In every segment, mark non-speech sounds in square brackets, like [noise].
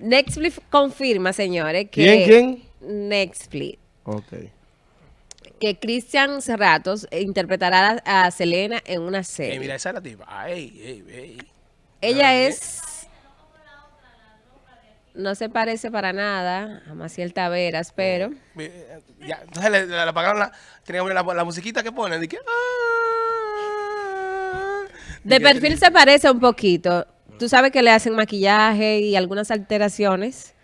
Netflix confirma, señores, que... ¿Quién, quién? Netflix. Ok. Que Cristian Serratos interpretará a Selena en una serie. Eh, mira, esa es la tipa. Ay, ey, ey. Ella es... No se parece para nada a Maciel Taveras, pero... Ya, entonces le, le, apagaron la, tenía la, la, musiquita que ponen. De, que, ah, de perfil se parece un poquito. Tú sabes que le hacen maquillaje y algunas alteraciones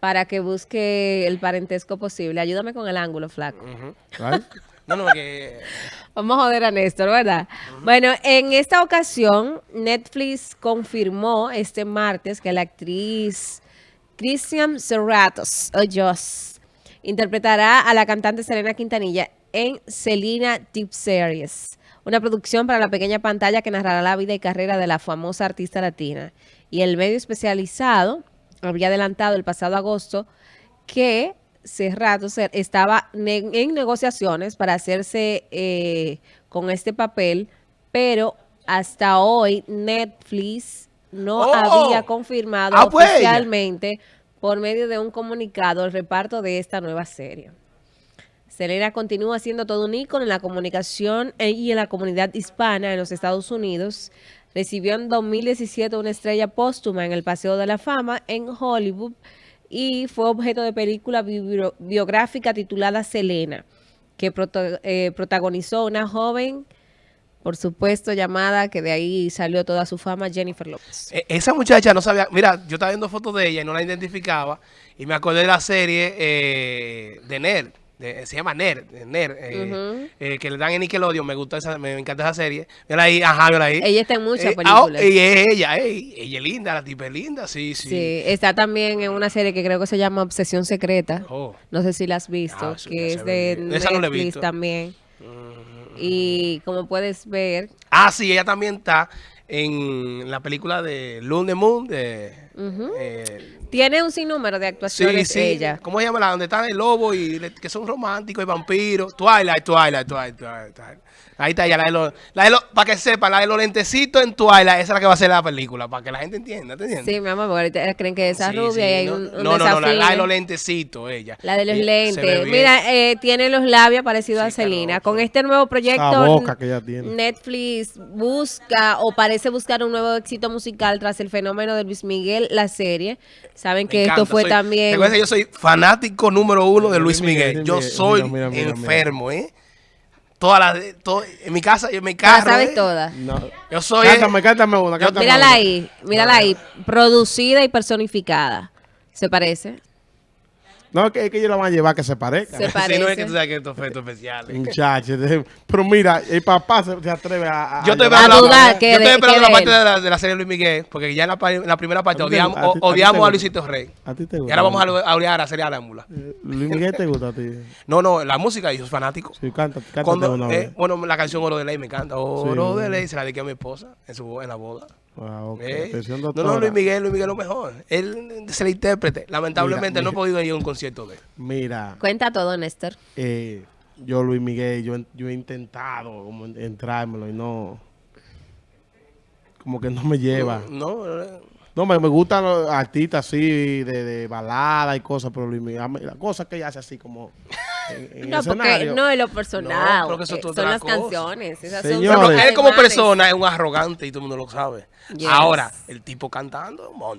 para que busque el parentesco posible. Ayúdame con el ángulo, flaco. [laughs] no, no, que... Vamos a joder a Néstor, ¿verdad? Bueno, en esta ocasión, Netflix confirmó este martes que la actriz Christian Serratos, o Joss, interpretará a la cantante Selena Quintanilla en Selena Deep Series una producción para la pequeña pantalla que narrará la vida y carrera de la famosa artista latina. Y el medio especializado había adelantado el pasado agosto que Cerrato estaba en negociaciones para hacerse eh, con este papel, pero hasta hoy Netflix no oh. había confirmado ah, pues. oficialmente por medio de un comunicado el reparto de esta nueva serie. Selena continúa siendo todo un ícono en la comunicación e, y en la comunidad hispana en los Estados Unidos. Recibió en 2017 una estrella póstuma en el Paseo de la Fama en Hollywood y fue objeto de película biográfica titulada Selena, que eh, protagonizó una joven, por supuesto, llamada, que de ahí salió toda su fama, Jennifer Lopez. E, esa muchacha no sabía, mira, yo estaba viendo fotos de ella y no la identificaba, y me acordé de la serie eh, de Nerd se llama Ner, Ner eh, eh, que le dan en Nickelodeon, me gusta esa, me, encanta esa serie. Mira ahí, ajá, mira ahí. Ella está en muchas eh, ah, películas. y es ella, ella es linda, la tipa es linda, sí, sí. Sí, está también en una serie que creo que se llama Obsesión Secreta. Oh. No sé si la has visto, ah, que es de Netflix también. Y como puedes ver... Ah, sí, ella también está en la película de Lune Moon de... Tiene un sinnúmero de actuaciones sí, sí. ella. ¿Cómo se llama la donde están el lobo y que son románticos y vampiros? Twilight, Twilight, Twilight, Twilight. Ahí está ya la de los, la de para que sepan, la de los lentecitos en Twilight, esa es la que va a ser la película, para que la gente entienda, ¿te entiendes? Sí, mi amor, porque ahorita creen que esa rubia y hay no, un, un No, no, no, la, de los lentecitos, ella. La de los lentes. Mira, eh, tiene los labios parecidos a Selena. Con este nuevo proyecto, boca que ella tiene. Netflix busca o parece buscar un nuevo éxito musical tras el fenómeno de Luis Miguel, la serie. Saben que esto fue también... Yo soy fanático número uno de Luis Miguel. Yo soy enfermo, ¿eh? Todas las, en mi casa y en mi carro. ¿La sabes ¿eh? todas? No. Yo soy... Cántame, cántame una, cántame Mírala ahí, mírala ahí. Producida y personificada. ¿Se parece? No, es que, es que ellos la van a llevar que se parezca. Se parece. Sí, no es que tú sabes que estos efectos especiales. Muchachos. Pero mira, el papá se, atreve a... a yo estoy esperando, la, yo estoy esperando la parte de la, de la, serie de Luis Miguel, porque ya en la, en la primera parte odiamos, a, ti, odiamos a, a, Luisito Rey. A ti te gusta. Y ahora vamos a, odiar a la serie Arámbula. ¿Luis Miguel te gusta a ti? No, no, la música, yo soy fanático. Sí, canta, canta Cuando, eh, Bueno, la canción Oro de Ley me encanta. Oro sí, de Ley se la dediqué a mi esposa en, su, en la boda. Wow, okay. eh, no, no, Luis Miguel, Luis Miguel lo mejor. Él se le intérprete. Lamentablemente mira, no he podido ir a un concierto de él. Mira. Cuenta todo, Néstor. Eh, yo, Luis Miguel, yo, yo he intentado como entrármelo y no... Como que no me lleva. No, no. No, me, me gustan los artistas así de, de balada y cosas, pero Luis Miguel, las cosas que ella hace así como... En, en no, porque no es lo personal, no, eso eh, son las cosa. canciones. Esas Señores, son él como persona es un arrogante y todo el mundo lo sabe. Yes. Ahora, el tipo cantando, mon.